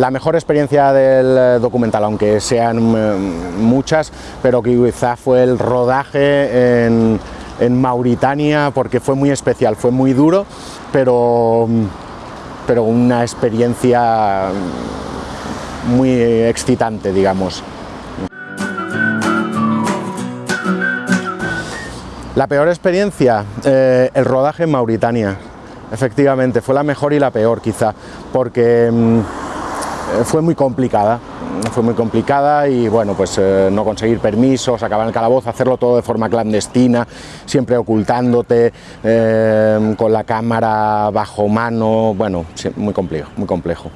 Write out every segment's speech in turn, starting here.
la mejor experiencia del documental, aunque sean muchas, pero que quizá fue el rodaje en, Mauritania, porque fue muy especial, fue muy duro, pero, pero una experiencia muy excitante, digamos. La peor experiencia, eh, el rodaje en Mauritania, efectivamente, fue la mejor y la peor quizá, porque mm, fue muy complicada, fue muy complicada y bueno, pues eh, no conseguir permisos, acabar el calabozo, hacerlo todo de forma clandestina, siempre ocultándote, eh, con la cámara bajo mano, bueno, muy complejo, muy complejo.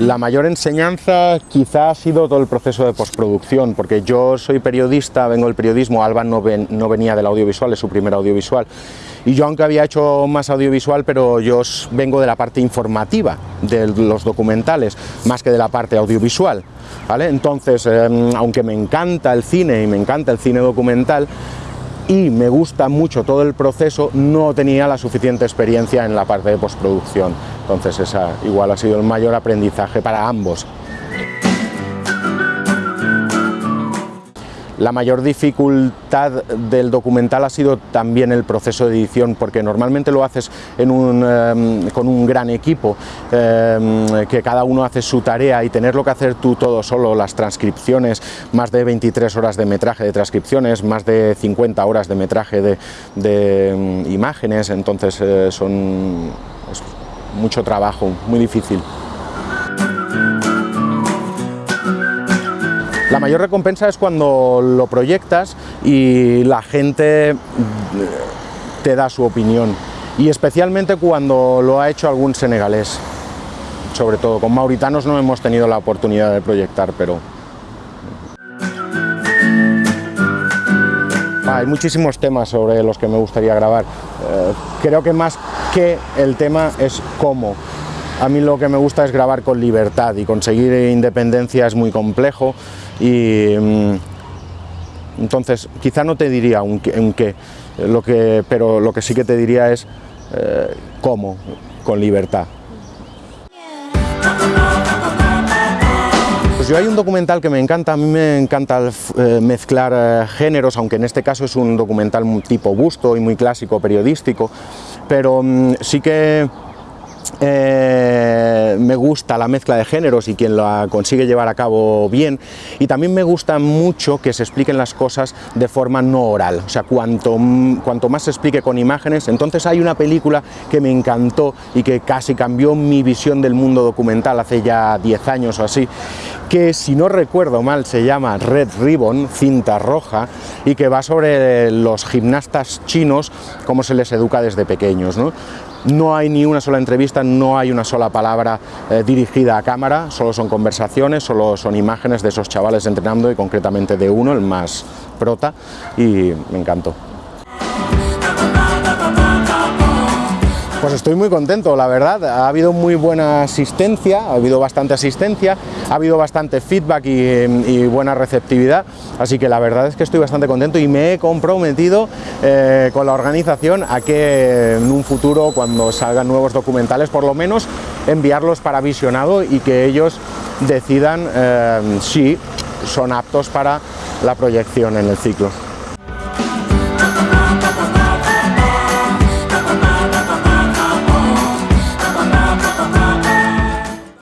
La mayor enseñanza quizá ha sido todo el proceso de postproducción, porque yo soy periodista, vengo del periodismo, Alba no, venía del audiovisual, es su primer audiovisual, y yo aunque había hecho más audiovisual, pero yo vengo de la parte informativa de los documentales, más que de la parte audiovisual. ¿vale? Entonces, em, aunque me encanta el cine y me encanta el cine documental, y me gusta mucho todo el proceso, no tenía la suficiente experiencia en la parte de postproducción. Entonces esa igual ha sido el mayor aprendizaje para ambos. La mayor dificultad del documental ha sido también el proceso de edición, porque normalmente lo haces em, con un gran equipo, em, que cada uno hace su tarea y tenerlo que hacer tú todo solo, las transcripciones, más de 23 horas de metraje de transcripciones, más de 50 horas de metraje de, em, imágenes, entonces eh, son mucho trabajo, muy difícil. La mayor recompensa es cuando lo proyectas y la gente te da su opinión y especialmente cuando lo ha hecho algún senegalés, sobre todo. Con mauritanos no hemos tenido la oportunidad de proyectar, pero... Hay muchísimos temas sobre los que me gustaría grabar. Eh, creo que más que el tema es cómo. A mí lo que me gusta es grabar con libertad y conseguir independencia es muy complejo y mm, entonces quizá no te diría un, qué, lo que, pero lo que sí que te diría es eh, cómo, con libertad. Pues yo hay un documental que me encanta, a mí me encanta eh, mezclar eh, géneros, aunque en este caso es un documental tipo busto y muy clásico periodístico, pero mm, sí que eh, me gusta la mezcla de géneros y quien la consigue llevar a cabo bien y también me gusta mucho que se expliquen las cosas de forma no oral, o sea, cuanto, cuanto más se explique con imágenes, entonces hay una película que me encantó y que casi cambió mi visión del mundo documental hace ya 10 años o así, que si no recuerdo mal se llama Red Ribbon, cinta roja, y que va sobre los gimnastas chinos, cómo se les educa desde pequeños. ¿no? No hay ni una sola entrevista, no hay una sola palabra eh, dirigida a cámara, solo son conversaciones, solo son imágenes de esos chavales entrenando y concretamente de uno, el más prota, y me encantó. Pues estoy muy contento, la verdad, ha habido muy buena asistencia, ha habido bastante asistencia, ha habido bastante feedback y, buena receptividad, así que la verdad es que estoy bastante contento y me he comprometido eh, con la organización a que en un futuro, cuando salgan nuevos documentales, por lo menos enviarlos para visionado y que ellos decidan eh, si son aptos para la proyección en el ciclo.